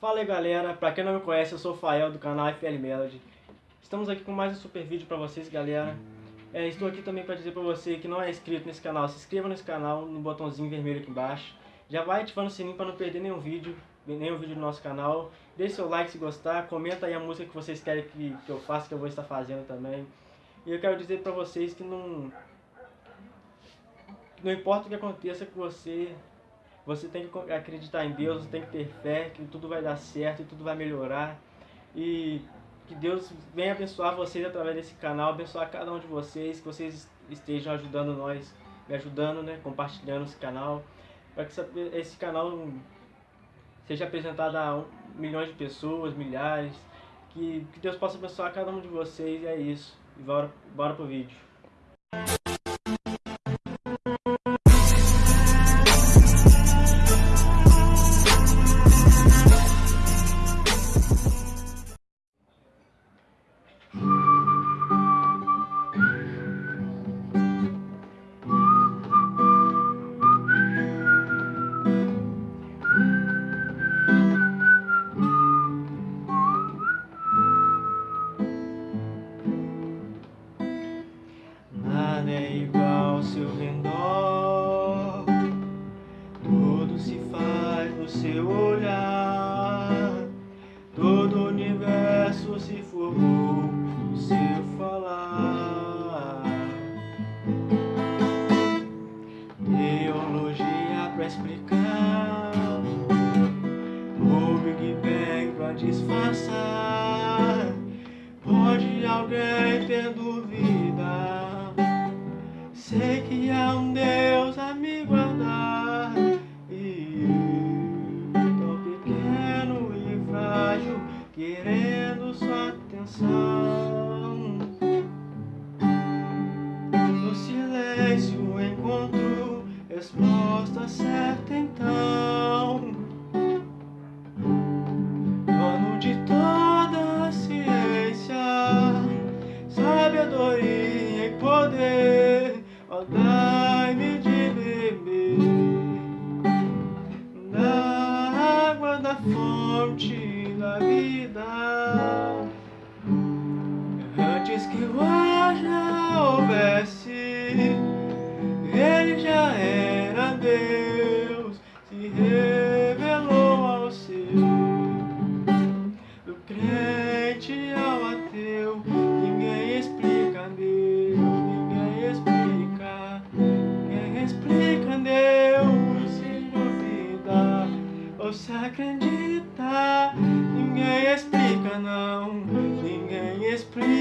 Fala aí galera, pra quem não me conhece, eu sou o Fael do canal FL Melody. Estamos aqui com mais um super vídeo pra vocês galera. É, estou aqui também para dizer pra você que não é inscrito nesse canal, se inscreva nesse canal no botãozinho vermelho aqui embaixo. Já vai ativando o sininho para não perder nenhum vídeo, nenhum vídeo do nosso canal. Deixe seu like se gostar, comenta aí a música que vocês querem que, que eu faça, que eu vou estar fazendo também. E eu quero dizer pra vocês que não... Não importa o que aconteça com você, você tem que acreditar em Deus, você tem que ter fé, que tudo vai dar certo e tudo vai melhorar. E que Deus venha abençoar vocês através desse canal, abençoar cada um de vocês, que vocês estejam ajudando nós, me ajudando, né, compartilhando esse canal, para que esse canal seja apresentado a milhões de pessoas, milhares, que, que Deus possa abençoar cada um de vocês e é isso. E bora, bora pro vídeo. Igual seu redor. Tudo se faz no seu olhar. Todo o universo se formou no seu falar. Teologia pra explicar. O Big Bang pra disfarçar. Pode alguém ter dúvida Sei que há um Deus a me guardar E eu, tão pequeno e frágil Querendo sua atenção. No silêncio encontro resposta certa então dai-me de beber da água da fonte da vida. Antes que ar já houvesse, você acredita? Ninguém explica não. Ninguém explica